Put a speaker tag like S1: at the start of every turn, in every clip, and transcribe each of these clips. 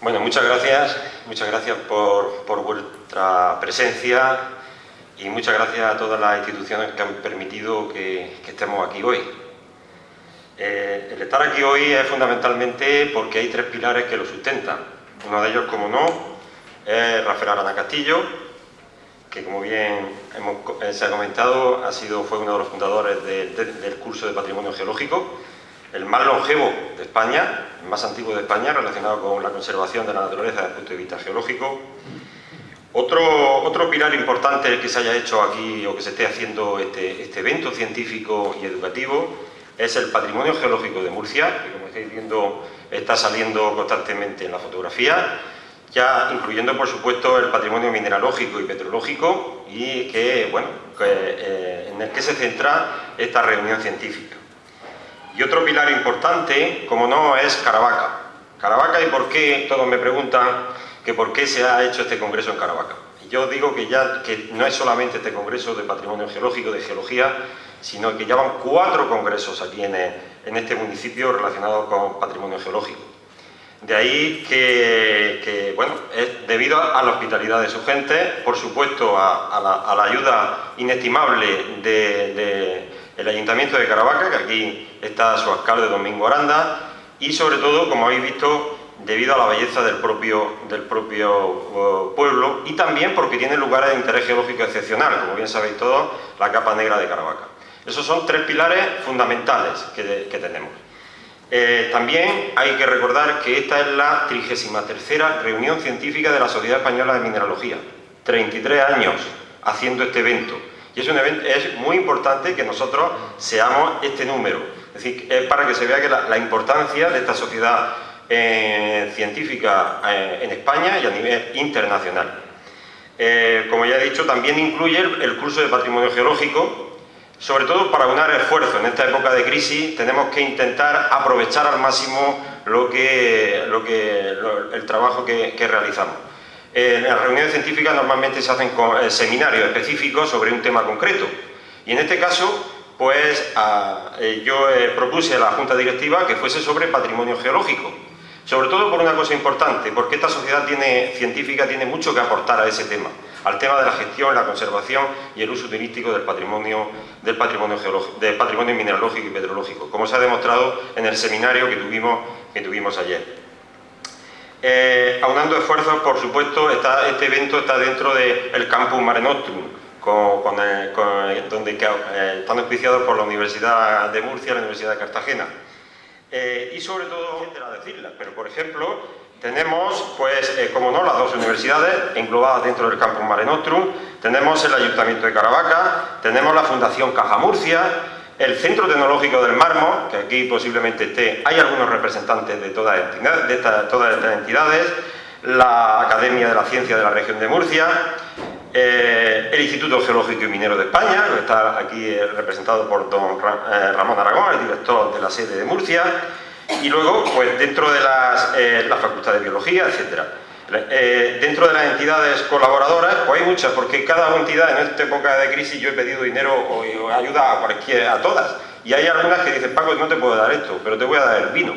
S1: Bueno, muchas gracias, muchas gracias por, vuestra presencia y muchas gracias a todas las instituciones que han permitido que, estemos aquí hoy. Eh, el estar aquí hoy es fundamentalmente porque hay tres pilares que lo sustentan. Uno de ellos, como no, es Rafael Arana Castillo, que como bien eh, se ha comentado, ha sido, fue uno de los fundadores del curso de Patrimonio Geológico, el más longevo de España, el más antiguo de España, relacionado con la conservación de la naturaleza desde el punto de vista geológico. Otro, otro pilar importante que se haya hecho aquí o que se esté haciendo este, este evento científico y educativo es el patrimonio geológico de Murcia, que como estáis viendo está saliendo constantemente en la fotografía, ya incluyendo por supuesto el patrimonio mineralógico y petrológico y que, bueno, eh, en el que se centra esta reunión científica. Y otro pilar importante, como no, es Caravaca. Caravaca y por qué, todos me preguntan que por qué se ha hecho este congreso en Caravaca. Yo digo que ya que no es solamente este congreso de patrimonio geológico, de geología, sino que ya van cuatro congresos aquí en, en este municipio relacionados con patrimonio geológico. De ahí que, bueno, es debido a la hospitalidad de su gente, por supuesto a, la, ayuda inestimable del Ayuntamiento de Caravaca, que aquí está su alcalde Domingo Aranda, y sobre todo, como habéis visto, debido a la belleza del propio, uh, pueblo y también porque tiene lugares de interés geológico excepcional, como bien sabéis todos, la capa negra de Caravaca. Esos son tres pilares fundamentales que tenemos. Eh, también hay que recordar que esta es la 33 reunión científica de la Sociedad Española de Mineralogía. 33 años haciendo este evento. Y es, un evento, es muy importante que nosotros seamos este número. Es decir, es para que se vea que la, importancia de esta sociedad eh, científica eh, en España y a nivel internacional. como ya he dicho, también incluye el curso de Patrimonio Geológico, sobre todo para unar esfuerzos en esta época de crisis, tenemos que intentar aprovechar al máximo lo que, lo que, el trabajo que, realizamos. En las reuniones científicas normalmente se hacen eh, seminarios específicos sobre un tema concreto. Y en este caso, pues eh, yo eh, propuse a la Junta Directiva que fuese sobre patrimonio geológico. Sobre todo por una cosa importante, porque esta sociedad científica tiene mucho que aportar a ese tema al tema de la gestión, la conservación y el uso turístico del patrimonio, patrimonio, del patrimonio mineralógico y petrológico, como se ha demostrado en el seminario que tuvimos, que tuvimos ayer. Eh, aunando esfuerzos, por supuesto, este evento está dentro del Campus Mare Nostrum, donde eh, están auspiciados por la Universidad de Murcia y la Universidad de Cartagena. Eh, y sobre todo, pero por ejemplo, tenemos, pues, eh, como no, las dos universidades englobadas dentro del campus Mare Nostrum, tenemos el Ayuntamiento de Caravaca, tenemos la Fundación Caja Murcia, el Centro Tecnológico del Mármol, que aquí posiblemente esté, hay algunos representantes de todas, de todas estas entidades, la Academia de la Ciencia de la Región de Murcia, eh, el Instituto Geológico y Minero de España, que está aquí eh, representado por don Ramón Aragón, el director de la sede de Murcia, y luego, pues dentro de las, eh, la Facultad de Biología, etc. Eh, dentro de las entidades colaboradoras, pues hay muchas, porque cada entidad en esta época de crisis yo he pedido dinero o, ayuda a cualquiera, a todas. Y hay algunas que dicen, Paco, no te puedo dar esto, pero te voy a dar el vino,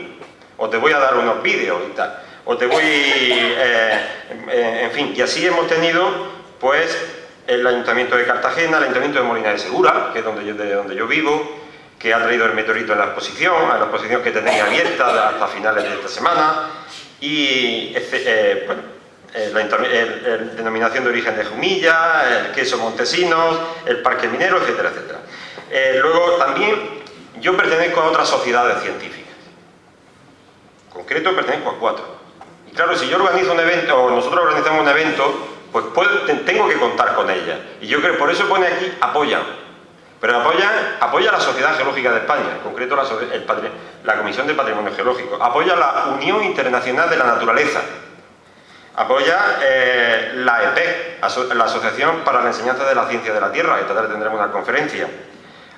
S1: o te voy a dar unos vídeos y tal, o te voy, eh, en fin, y así hemos tenido, pues, el Ayuntamiento de Cartagena, el Ayuntamiento de Molina de Segura, que es donde yo, de donde yo vivo, que ha traído el meteorito en la exposición, a la exposición que tenéis abierta hasta finales de esta semana, y eh, bueno, la denominación de origen de Jumilla, el queso Montesinos, el parque minero, etcétera, etcétera. Eh, luego también yo pertenezco a otras sociedades científicas. En concreto pertenezco a cuatro. Y claro, si yo organizo un evento, o nosotros organizamos un evento, pues tengo que contar con ella. Y yo creo, por eso pone aquí, apoyan pero apoya, apoya la Sociedad Geológica de España, en concreto la, la Comisión de Patrimonio Geológico, apoya la Unión Internacional de la Naturaleza, apoya eh, la EPEC, la Asociación para la Enseñanza de la Ciencia de la Tierra, esta tarde tendremos una conferencia,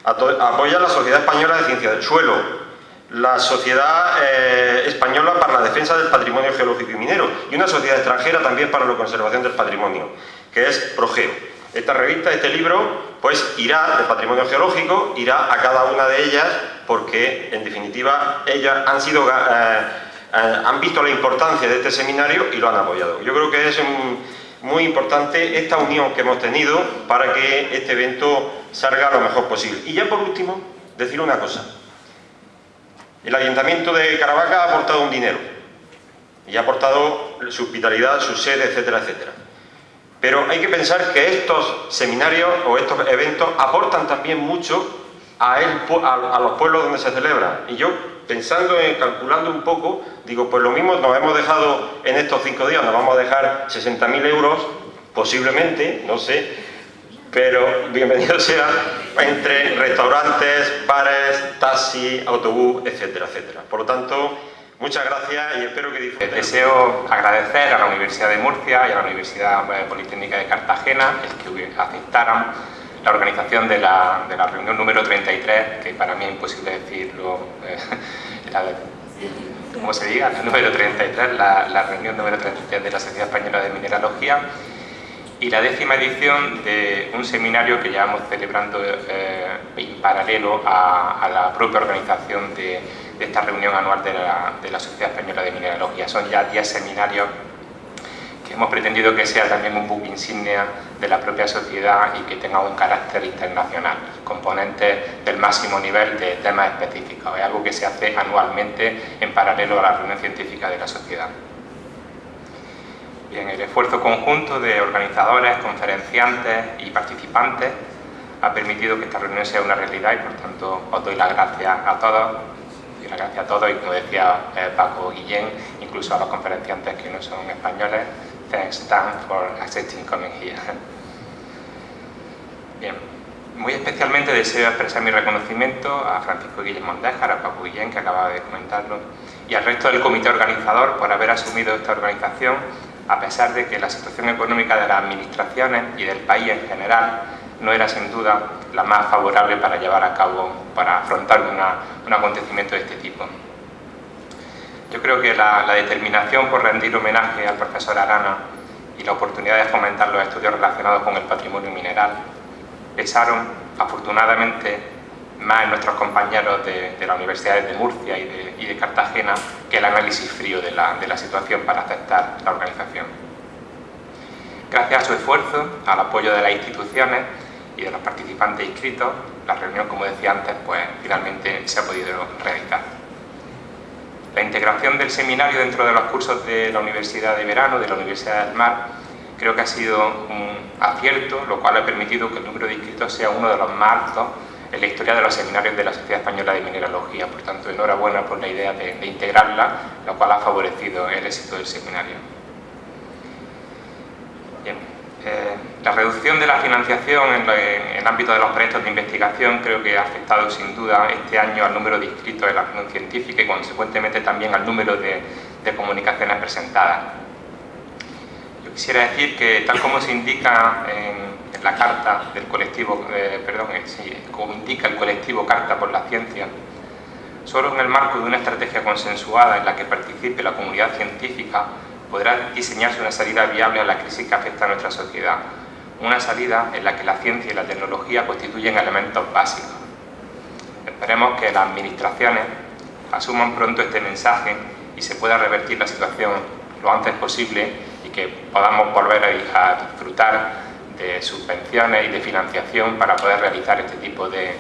S1: apoya la Sociedad Española de Ciencia del Suelo, la Sociedad eh, Española para la Defensa del Patrimonio Geológico y Minero y una sociedad extranjera también para la conservación del patrimonio, que es PROGEO. Esta revista, este libro, pues irá de patrimonio geológico, irá a cada una de ellas porque, en definitiva, ellas han sido eh, han visto la importancia de este seminario y lo han apoyado. Yo creo que es muy importante esta unión que hemos tenido para que este evento salga lo mejor posible. Y ya por último, decir una cosa. El Ayuntamiento de Caravaca ha aportado un dinero y ha aportado su hospitalidad, su sede, etcétera, etcétera. Pero hay que pensar que estos seminarios o estos eventos aportan también mucho a, los pueblos donde se celebran. Y yo, pensando en, calculando un poco, digo, pues lo mismo nos hemos dejado en estos cinco días, nos vamos a dejar 60.000 euros, posiblemente, no sé, pero bienvenido sea entre restaurantes, bares, taxi, autobús, etcétera, etcétera. Por lo tanto, muchas gracias y espero que disfruten.
S2: Deseo agradecer a la Universidad de Murcia y a la Universidad Politécnica de Cartagena el que aceptaran la organización de la, de la, reunión número 33, que para mí es imposible decirlo, eh, como se diga, la número 33, la, la, reunión número 33 de la Sociedad Española de Mineralogía, y la décima edición de un seminario que llevamos celebrando eh, en paralelo a, a, la propia organización de, de esta reunión anual de la, de la Sociedad Española de Mineralogía. Son ya 10 seminarios que hemos pretendido que sea también un book insignia de la propia sociedad y que tenga un carácter internacional, componentes del máximo nivel de temas específicos. Es algo que se hace anualmente en paralelo a la reunión científica de la sociedad. Bien, el esfuerzo conjunto de organizadores, conferenciantes y participantes ha permitido que esta reunión sea una realidad y por tanto os doy las gracias a todos y las gracias a todos y como decía eh, Paco Guillén, incluso a los conferenciantes que no son españoles, Thanks, Dan, for accepting coming here. Bien, muy especialmente deseo expresar mi reconocimiento a Francisco Guillén Mondejar, a Paco Guillén, que acaba de comentarlo, y al resto del comité organizador por haber asumido esta organización, a pesar de que la situación económica de las administraciones y del país en general no era sin duda la más favorable para llevar a cabo, para afrontar un acontecimiento de este tipo. Yo creo que la, determinación por rendir homenaje al profesor Arana y la oportunidad de fomentar los estudios relacionados con el patrimonio mineral pesaron, afortunadamente, más en nuestros compañeros de, de las universidades de Murcia y de, Cartagena que el análisis frío de la situación para aceptar la organización. Gracias a su esfuerzo, al apoyo de las instituciones y de los participantes inscritos, la reunión, como decía antes, pues finalmente se ha podido realizar. La integración del seminario dentro de los cursos de la Universidad de Verano, de la Universidad del Mar, creo que ha sido un acierto, lo cual ha permitido que el número de inscritos sea uno de los más altos en la historia de los seminarios de la Sociedad Española de Mineralogía. Por tanto, enhorabuena por la idea de, de integrarla, lo cual ha favorecido el éxito del seminario. Bien. Eh, la reducción de la financiación en, el ámbito de los proyectos de investigación creo que ha afectado sin duda este año al número de inscritos en la reunión científica y consecuentemente también al número de, comunicaciones presentadas. Yo quisiera decir que tal como se indica en, la carta del colectivo, eh, perdón, eh, como indica el colectivo Carta por la Ciencia, solo en el marco de una estrategia consensuada en la que participe la comunidad científica podrá diseñarse una salida viable a la crisis que afecta a nuestra sociedad, una salida en la que la ciencia y la tecnología constituyen elementos básicos. Esperemos que las administraciones asuman pronto este mensaje y se pueda revertir la situación lo antes posible y que podamos volver a disfrutar de subvenciones y de financiación para poder realizar este tipo de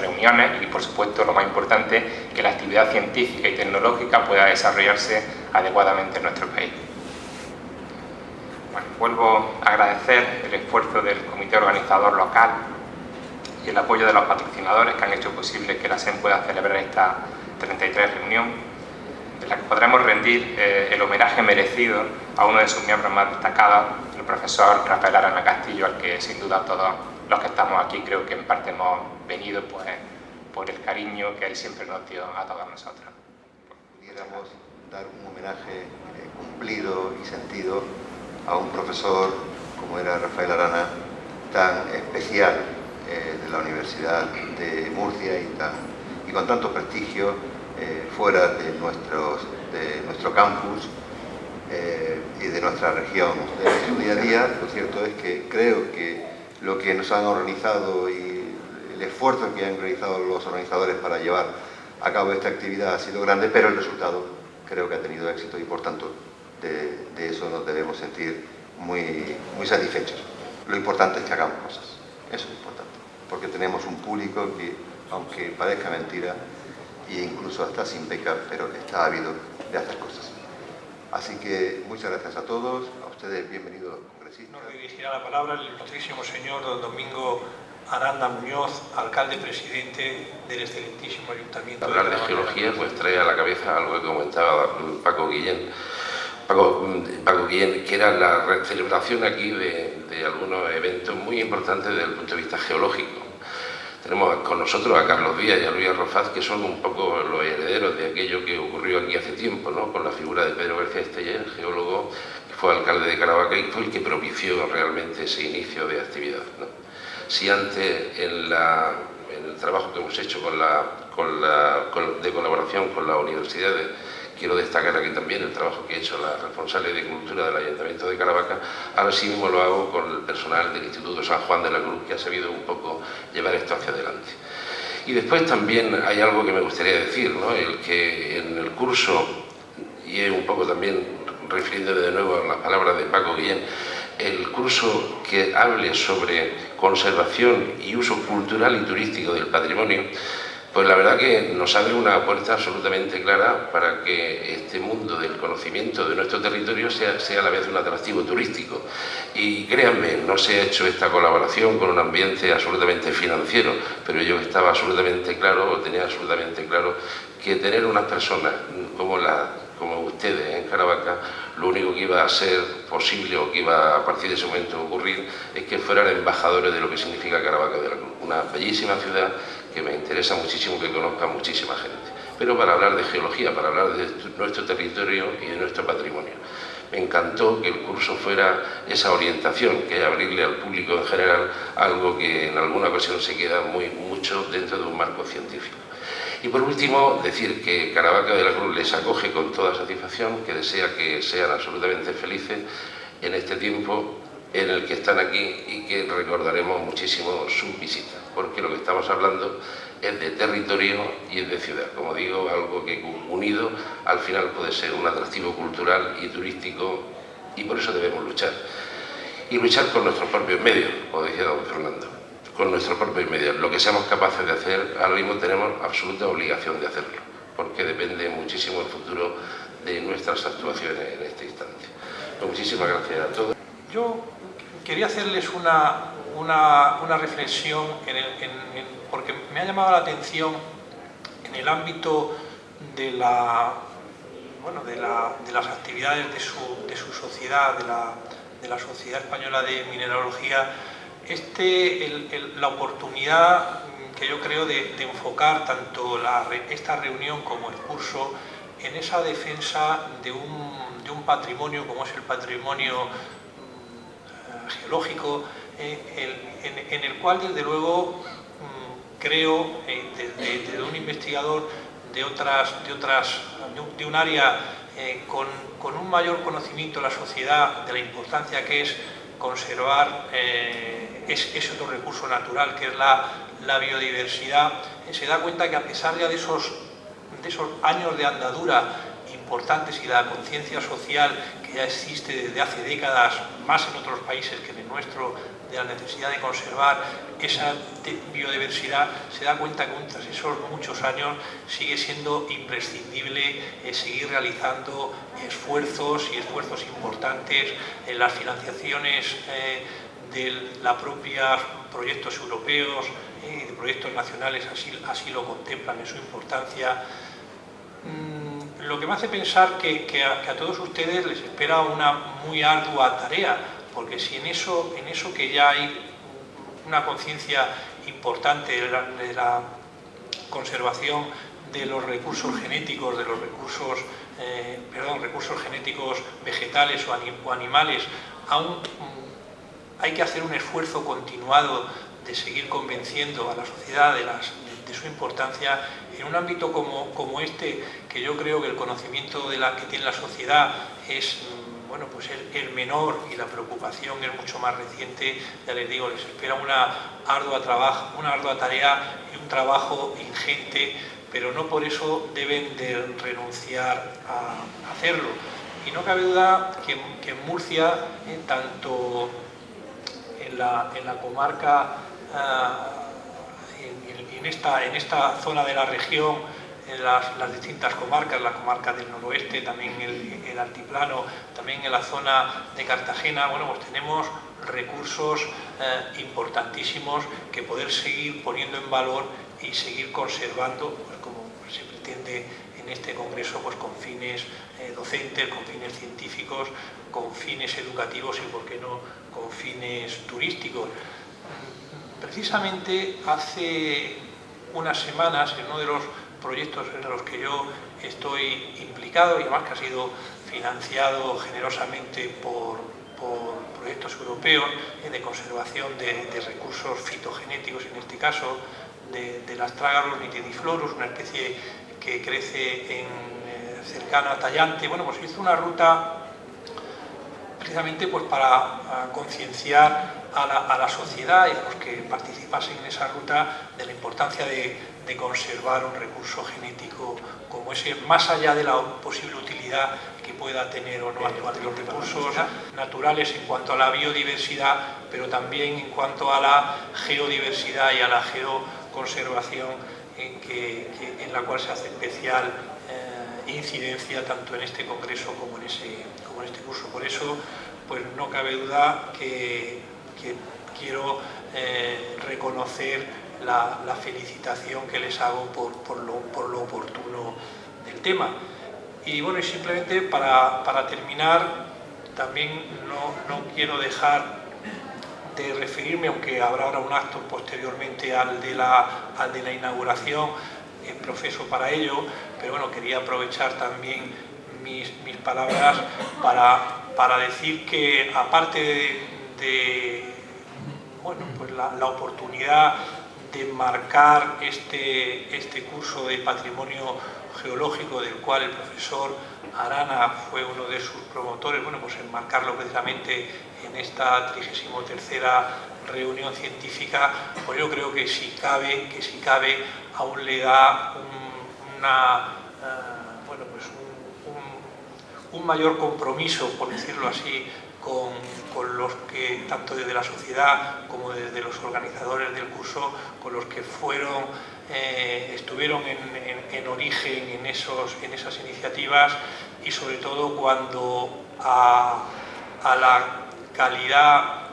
S2: reuniones y, por supuesto, lo más importante, que la actividad científica y tecnológica pueda desarrollarse adecuadamente en nuestro país vuelvo a agradecer el esfuerzo del comité organizador local y el apoyo de los patrocinadores que han hecho posible que la SEM pueda celebrar esta 33 reunión, en la que podremos rendir eh, el homenaje merecido a uno de sus miembros más destacados, el profesor Rafael Arana Castillo, al que sin duda todos los que estamos aquí creo que en parte hemos venido pues, por el cariño que él siempre nos dio a todos nosotros.
S3: Pudiéramos dar un homenaje eh, cumplido y sentido a un profesor como era Rafael Arana, tan especial eh, de la Universidad de Murcia y, tan, y con tanto prestigio eh, fuera de, nuestros, de nuestro campus eh, y de nuestra región. En su día a día, lo cierto es que creo que lo que nos han organizado y el esfuerzo que han realizado los organizadores para llevar a cabo esta actividad ha sido grande, pero el resultado creo que ha tenido éxito y por tanto de, eso nos debemos sentir muy, muy satisfechos. Lo importante es que hagamos cosas, eso es importante, porque tenemos un público que, aunque parezca mentira, e incluso hasta sin beca, pero está ávido de hacer cosas. Así que muchas gracias a todos, a ustedes bienvenidos congresistas.
S4: Nos dirigirá la palabra el ilustrísimo señor don Domingo Aranda Muñoz, alcalde presidente del excelentísimo ayuntamiento.
S5: Hablar de, geología pues trae a la cabeza algo que comentaba Paco Guillén, Paco Guillén, que era la celebración aquí de, de algunos eventos muy importantes desde el punto de vista geológico. Tenemos con nosotros a Carlos Díaz y a Luis Arrofaz, que son un poco los herederos de aquello que ocurrió aquí hace tiempo, ¿no? con la figura de Pedro García Esteller, geólogo, que fue alcalde de Caravaca y fue el que propició realmente ese inicio de actividad. ¿no? si antes en, el trabajo que hemos hecho con la, de colaboración con las universidades, quiero destacar aquí también el trabajo que ha hecho la responsable de Cultura del Ayuntamiento de Caravaca, ahora sí mismo lo hago con el personal del Instituto San Juan de la Cruz, que ha sabido un poco llevar esto hacia adelante. Y después también hay algo que me gustaría decir, ¿no? el que en el curso, y es un poco también refiriéndome de nuevo a las palabras de Paco Guillén, el curso que hable sobre conservación y uso cultural y turístico del patrimonio, pues la verdad que nos abre una puerta absolutamente clara para que este mundo del conocimiento de nuestro territorio sea, sea a la vez un atractivo turístico. Y créanme, no se ha hecho esta colaboración con un ambiente absolutamente financiero, pero yo estaba absolutamente claro, o tenía absolutamente claro, que tener unas personas como la como ustedes en Caravaca, lo único que iba a ser posible o que iba a partir de ese momento ocurrir es que fueran embajadores de lo que significa Caravaca de la Cruz, una bellísima ciudad que me interesa muchísimo que conozca muchísima gente. Pero para hablar de geología, para hablar de nuestro territorio y de nuestro patrimonio. Me encantó que el curso fuera esa orientación, que es abrirle al público en general algo que en alguna ocasión se queda muy mucho dentro de un marco científico. Y por último, decir que Caravaca de la Cruz les acoge con toda satisfacción, que desea que sean absolutamente felices en este tiempo en el que están aquí y que recordaremos muchísimo su visita, porque lo que estamos hablando es de territorio y es de ciudad. Como digo, algo que unido al final puede ser un atractivo cultural y turístico y por eso debemos luchar. Y luchar con nuestros propios medios, como decía don Fernando con nuestros propios medios. Lo que seamos capaces de hacer, ahora mismo tenemos absoluta obligación de hacerlo, porque depende muchísimo el futuro de nuestras actuaciones en este instante. Pues muchísimas gracias a todos.
S4: Yo quería hacerles una, una, reflexión, porque me ha llamado la atención en el ámbito de la bueno, de, las actividades de su, sociedad, de la, de la Sociedad Española de Mineralogía, este, la oportunidad que yo creo de, enfocar tanto esta reunión como el curso en esa defensa de un, patrimonio como es el patrimonio mm, geológico, eh, en, el cual desde luego mm, creo, eh, desde, un investigador de, otras, de, otras, de un área eh, con, con un mayor conocimiento de la sociedad, de la importancia que es conservar eh, ese otro recurso natural que es la, biodiversidad, eh, se da cuenta que a pesar de esos, de esos años de andadura importantes y la conciencia social que ya existe desde hace décadas, más en otros países que en el nuestro, de la necesidad de conservar esa biodiversidad, se da cuenta que tras esos muchos años sigue siendo imprescindible eh, seguir realizando esfuerzos y esfuerzos importantes en las financiaciones eh, de la propia proyectos europeos y eh, de proyectos nacionales así, así lo contemplan en su importancia. Mm, lo que me hace pensar que, a todos ustedes les espera una muy ardua tarea porque si en eso, en eso que ya hay una conciencia importante de la, conservación de los recursos genéticos, de los recursos, eh, perdón, recursos genéticos vegetales o, animales, aún hay que hacer un esfuerzo continuado de seguir convenciendo a la sociedad de, su importancia en un ámbito como, este, que yo creo que el conocimiento que tiene la sociedad es mm, bueno, pues el, menor y la preocupación es mucho más reciente, ya les digo, les espera una ardua, trabajo, una ardua tarea y un trabajo ingente pero no por eso deben de renunciar a hacerlo. Y no cabe duda que, en Murcia, eh, tanto en la, comarca, ah, en, esta, en esta zona de la región, en las, distintas comarcas, la comarca del noroeste, también el, el, altiplano, también en la zona de Cartagena, bueno, pues tenemos recursos eh, importantísimos que poder seguir poniendo en valor y seguir conservando, pues como se pretende en este congreso, pues con fines eh, docentes, con fines científicos, con fines educativos y, por qué no, con fines turísticos. Precisamente hace unas semanas, en uno de los proyectos en los que yo estoy implicado y además que ha sido financiado generosamente por, proyectos europeos eh, de conservación de, recursos fitogenéticos, en este caso de, las trágalos nitidiflorus, una especie que crece en, eh, cercana a Tallante. Bueno, pues hizo una ruta precisamente pues para concienciar a la, sociedad y a los que participasen en esa ruta de la importancia de, conservar un recurso genético como ese, más allá de la posible utilidad que pueda tener o no actuar de los recursos naturales en cuanto a la biodiversidad, pero también en cuanto a la geodiversidad y a la geoconservación en, que, en la cual se hace especial eh, incidencia tanto en este congreso como en, ese, como en este curso. Por eso, pues no cabe duda que que quiero eh, reconocer la, felicitación que les hago por, lo, oportuno del tema. Y bueno, y simplemente para, terminar, también no, quiero dejar de referirme, aunque habrá ahora un acto posteriormente al de la, de la inauguración, en profeso para ello, pero bueno, quería aprovechar también mis, palabras para, para decir que aparte de bueno, pues la, oportunidad de marcar este, este curso de patrimonio geológico del cual el profesor Arana fue uno de sus promotores, bueno, pues enmarcarlo precisamente en esta 33 reunión científica, pues yo creo que si cabe, que si cabe aún le da un, eh, pues un mayor compromiso, por decirlo así, con, los que, tanto desde la sociedad como desde los organizadores del curso, con los que fueron, eh, estuvieron en, origen en, esos, en esas iniciativas y sobre todo cuando a, la calidad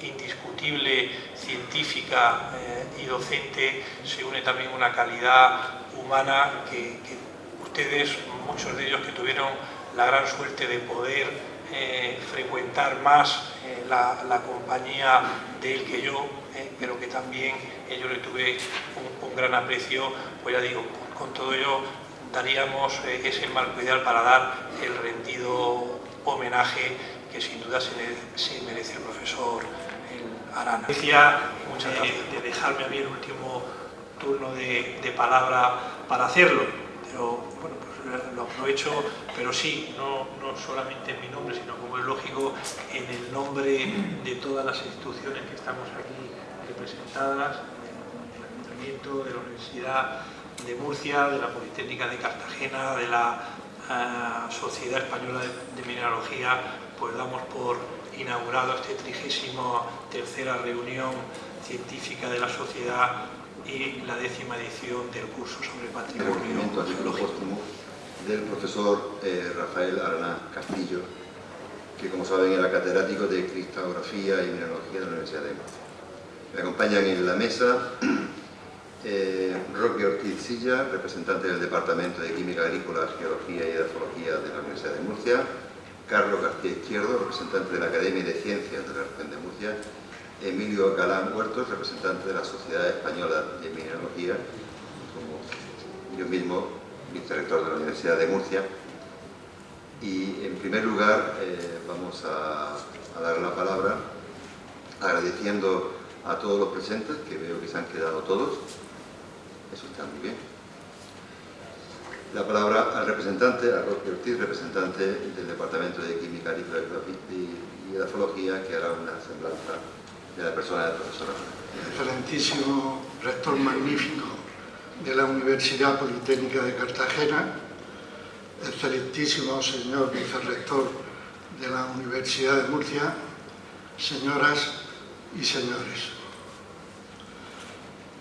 S4: mm, indiscutible científica eh, y docente se une también una calidad humana que, que ustedes, muchos de ellos que tuvieron la gran suerte de poder eh, frecuentar más eh, la, compañía de él que yo, eh, pero que también yo le tuve un, gran aprecio, pues ya digo, con, todo ello daríamos ese marco ideal para dar el rendido homenaje que sin duda se, merece el profesor Arana. Decía muchas gracias de dejarme a mí el último turno de, de palabra para hacerlo, pero bueno, lo aprovecho, pero sí, no, no, solamente en mi nombre, sino como es lógico, en el nombre de todas las instituciones que estamos aquí representadas, del Ayuntamiento, de la Universidad de Murcia, de la Politécnica de Cartagena, de la eh, Sociedad Española de, Mineralogía, pues damos por inaugurado este trigésimo tercera reunión científica de la sociedad y la décima edición del curso sobre patrimonio. Geológico
S3: del profesor eh, Rafael Arana Castillo, que como saben era catedrático de cristalografía y mineralogía de la Universidad de Murcia. Me acompañan en la mesa eh, Roque Ortiz Silla, representante del Departamento de Química Agrícola, Geología y Edafología de la Universidad de Murcia, Carlos García Izquierdo, representante de la Academia de Ciencias de la Región de Murcia, Emilio Galán Huertos, representante de la Sociedad Española de Mineralogía, como yo mismo vicerrector de la Universidad de Murcia. Y en primer lugar eh, vamos a, dar la palabra agradeciendo a todos los presentes, que veo que se han quedado todos. Eso está muy bien. La palabra al representante, a Roque Ortiz, representante del Departamento de Química y Edafología, que hará una semblanza de la persona del profesor.
S6: Excelentísimo rector magnífico de la Universidad Politécnica de Cartagena, excelentísimo señor vicerrector de la Universidad de Murcia, señoras y señores.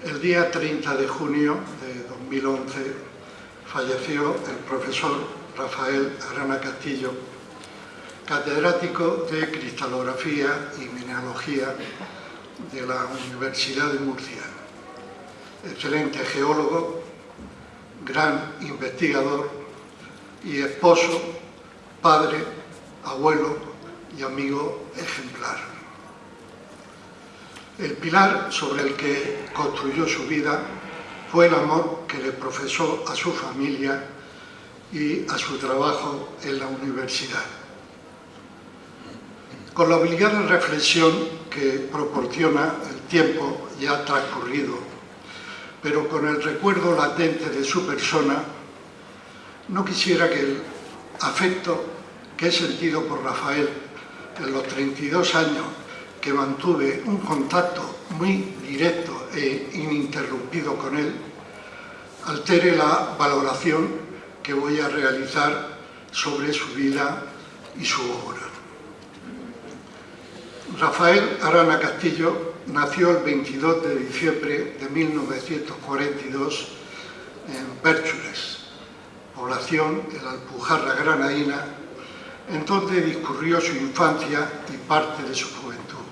S6: El día 30 de junio de 2011 falleció el profesor Rafael Arana Castillo, catedrático de Cristalografía y Mineralogía de la Universidad de Murcia. Excelente geólogo, gran investigador y esposo, padre, abuelo y amigo ejemplar. El pilar sobre el que construyó su vida fue el amor que le profesó a su familia y a su trabajo en la universidad. Con la obligada reflexión que proporciona el tiempo ya transcurrido, pero con el recuerdo latente de su persona, no quisiera que el afecto que he sentido por Rafael en los 32 años que mantuve un contacto muy directo e ininterrumpido con él, altere la valoración que voy a realizar sobre su vida y su obra. Rafael Arana Castillo nació el 22 de diciembre de 1942 en Pérchules, población de la Alpujarra granadina, en donde discurrió su infancia y parte de su juventud.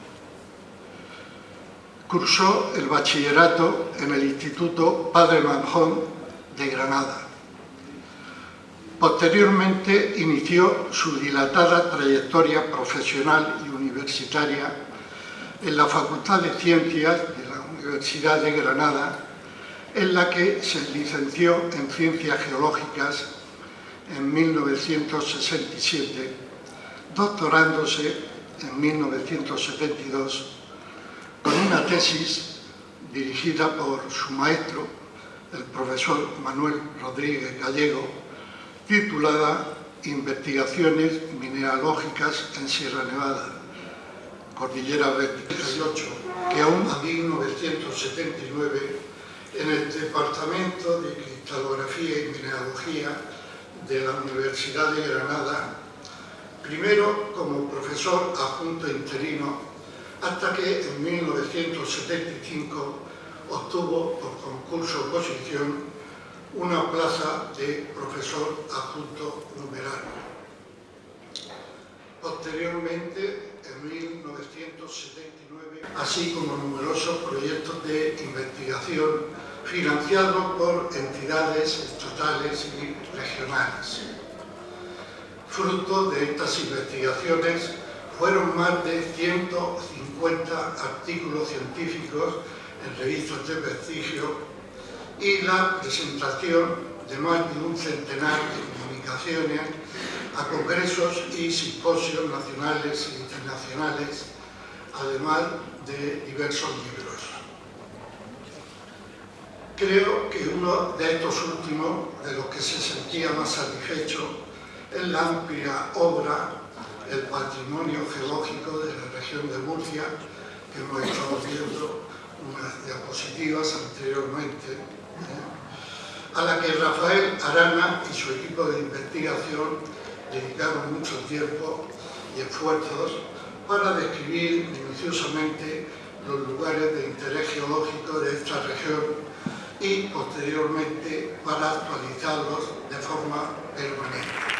S6: Cursó el bachillerato en el Instituto Padre Manjón de Granada. Posteriormente inició su dilatada trayectoria profesional y universitaria en la Facultad de Ciencias de la Universidad de Granada, en la que se licenció en Ciencias Geológicas en 1967, doctorándose en 1972 con una tesis dirigida por su maestro, el profesor Manuel Rodríguez Gallego, titulada Investigaciones mineralógicas en Sierra Nevada, Cordillera Vertical 18, que aún en 1979 en el Departamento de Cristalografía y Mineralogía de la Universidad de Granada, primero como profesor adjunto interino hasta que en 1975 obtuvo por concurso oposición una plaza de profesor adjunto numerario. Posteriormente, en 1979, así como numerosos proyectos de investigación financiados por entidades estatales y regionales. Fruto de estas investigaciones fueron más de 150 artículos científicos en revistas de prestigio y la presentación de más de un centenar de comunicaciones a congresos y simposios nacionales e internacionales, además de diversos libros. Creo que uno de estos últimos, de los que se sentía más satisfecho, es la amplia obra el patrimonio geológico de la región de Murcia, que hemos estado viendo unas diapositivas anteriormente, ¿eh? a la que Rafael Arana y su equipo de investigación dedicaron mucho tiempo y esfuerzos para describir minuciosamente los lugares de interés geológico de esta región y posteriormente para actualizarlos de forma permanente.